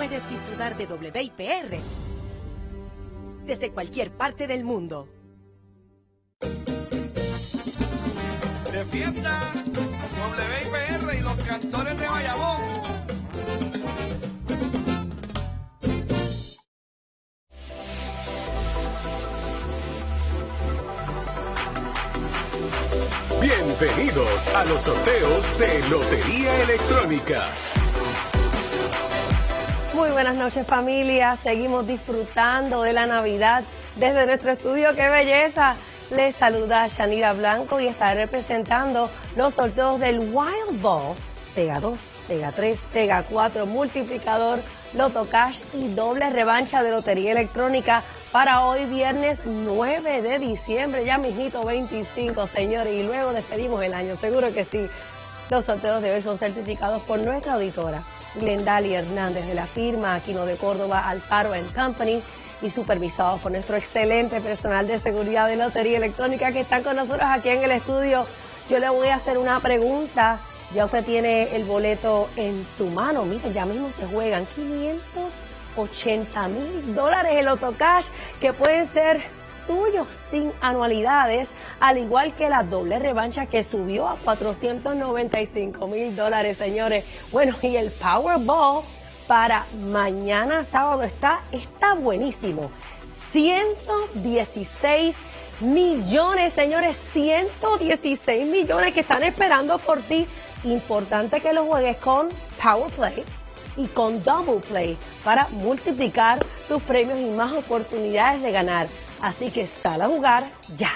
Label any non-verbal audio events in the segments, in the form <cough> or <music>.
puedes disfrutar de WIPR desde cualquier parte del mundo. De fiesta, WIPR y los cantores de Bayamón. Bienvenidos a los sorteos de Lotería Electrónica. Muy buenas noches familia, seguimos disfrutando de la Navidad desde nuestro estudio, qué belleza. Les saluda Shanira Blanco y estaré representando los sorteos del Wild Ball, Pega 2, Pega 3, Pega 4, multiplicador, Loto Cash y doble revancha de Lotería Electrónica para hoy viernes 9 de diciembre, ya mismito 25 señores, y luego despedimos el año, seguro que sí. Los sorteos de hoy son certificados por nuestra auditora, Glendali Hernández de la firma Aquino de Córdoba Alfaro Company y supervisados por nuestro excelente personal de seguridad de Lotería Electrónica que están con nosotros aquí en el estudio. Yo le voy a hacer una pregunta. Ya usted tiene el boleto en su mano. Mire, ya mismo se juegan 580 mil dólares el autocash que pueden ser tuyos sin anualidades, al igual que la doble revancha que subió a 495 mil dólares, señores. Bueno, y el Powerball para mañana sábado está, está buenísimo. 116 millones, señores, 116 millones que están esperando por ti. Importante que lo juegues con Power Play y con Double Play para multiplicar tus premios y más oportunidades de ganar. Así que sal a jugar ya.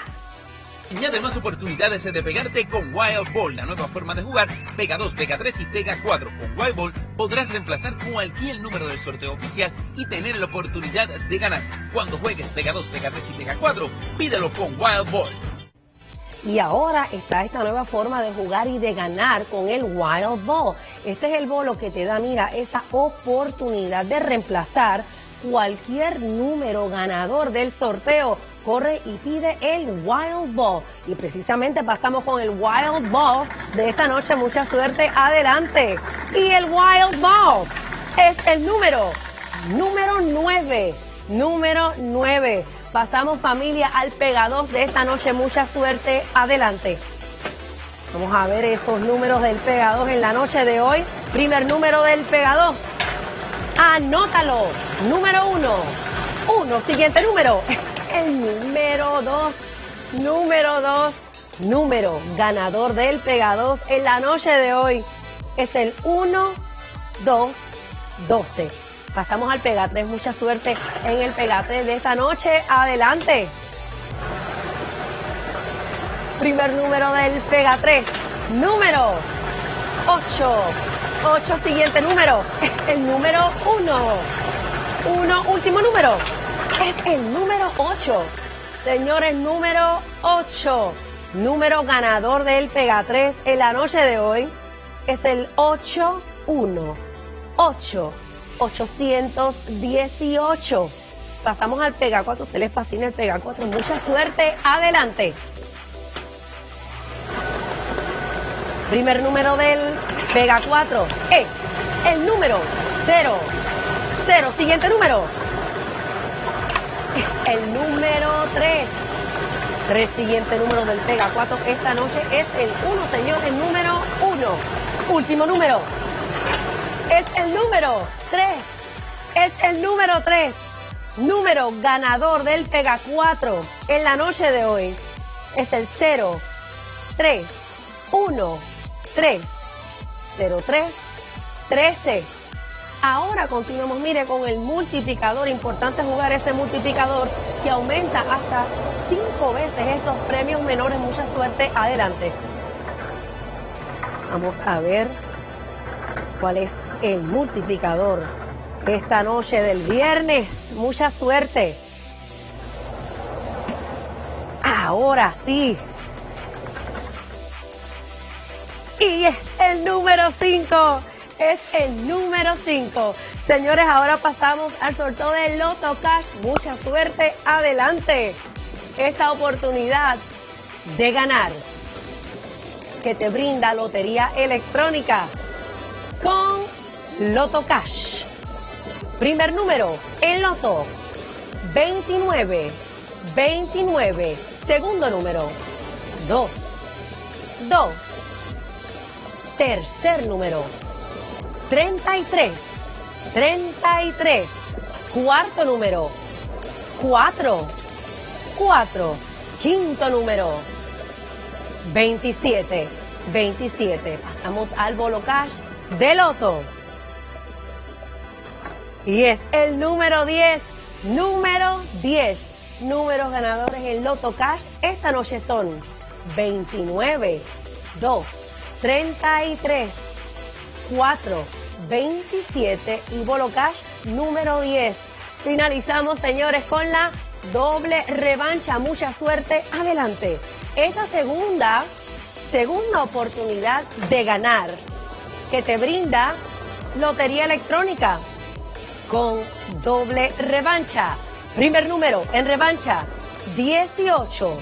Y además oportunidades de pegarte con Wild Ball, la nueva forma de jugar. Pega 2, Pega 3 y Pega 4. Con Wild Ball podrás reemplazar cualquier número del sorteo oficial y tener la oportunidad de ganar. Cuando juegues Pega 2, Pega 3 y Pega 4, pídelo con Wild Ball. Y ahora está esta nueva forma de jugar y de ganar con el Wild Ball. Este es el bolo que te da, mira, esa oportunidad de reemplazar cualquier número ganador del sorteo corre y pide el Wild Ball. Y precisamente pasamos con el Wild Ball de esta noche. Mucha suerte, adelante. Y el Wild Ball es el número, número 9. Número 9. Pasamos familia al Pega 2 de esta noche. Mucha suerte, adelante. Vamos a ver esos números del Pega 2 en la noche de hoy. Primer número del Pega 2. Anótalo. Número 1. 1. Siguiente número <laughs> el número 2. Número 2. Número ganador del Pega 2 en la noche de hoy es el 1, 2, 12. Pasamos al Pega 3. Mucha suerte en el Pega 3 de esta noche. Adelante. Primer número del Pega 3. Número 8. 8. Siguiente número. <laughs> El número 1. 1. Último número es el número 8. Señores, número 8. Número ganador del Pega 3 en la noche de hoy es el 81. 8. 818. Pasamos al Pega 4. usted le fascina el Pega 4. Mucha suerte. Adelante. Primer número del Pega 4 es el número 0. 0. Siguiente número el número 3. Tres siguientes números del Pega 4 esta noche es el 1, señor, el número 1. Último número. Es el número 3. Es el número 3. Número ganador del Pega 4 en la noche de hoy es el 0, 3, 1, 3, 0, 3, 13. Ahora continuamos, mire, con el multiplicador. Importante jugar ese multiplicador que aumenta hasta cinco veces esos premios menores. Mucha suerte. Adelante. Vamos a ver cuál es el multiplicador esta noche del viernes. Mucha suerte. Ahora sí. Y es el número 5 es el número 5. Señores, ahora pasamos al sorteo de Loto Cash. Mucha suerte, adelante. Esta oportunidad de ganar que te brinda Lotería Electrónica con Loto Cash. Primer número en loto 29, 29. Segundo número 2, 2. Tercer número 33, 33. Cuarto número 4, 4. Quinto número 27, 27. Pasamos al bolo cash de loto. Y es el número 10, número 10. Números ganadores en Loto Cash esta noche son 29, 2, 33, 4, 27 y Bolo Cash número 10. Finalizamos, señores, con la doble revancha. Mucha suerte. Adelante. Esta segunda, segunda oportunidad de ganar que te brinda Lotería Electrónica con doble revancha. Primer número en revancha, 18,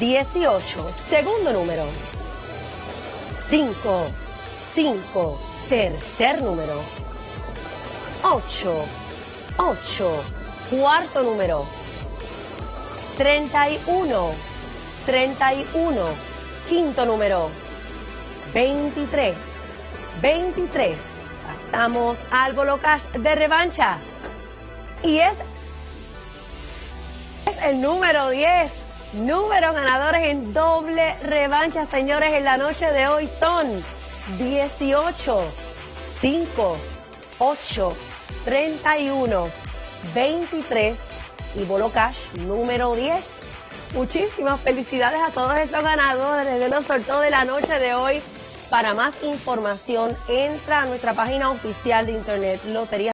18. Segundo número, 5, 5. Tercer número, 8, 8. Cuarto número, 31, 31. Quinto número, 23, 23. Pasamos al Bolo Cash de revancha. Y es, es el número 10. Números ganadores en doble revancha, señores, en la noche de hoy son 18, 5, 8, 31, 23 y Bolo Cash número 10. Muchísimas felicidades a todos esos ganadores de los sorteos de la noche de hoy. Para más información, entra a nuestra página oficial de internet Lotería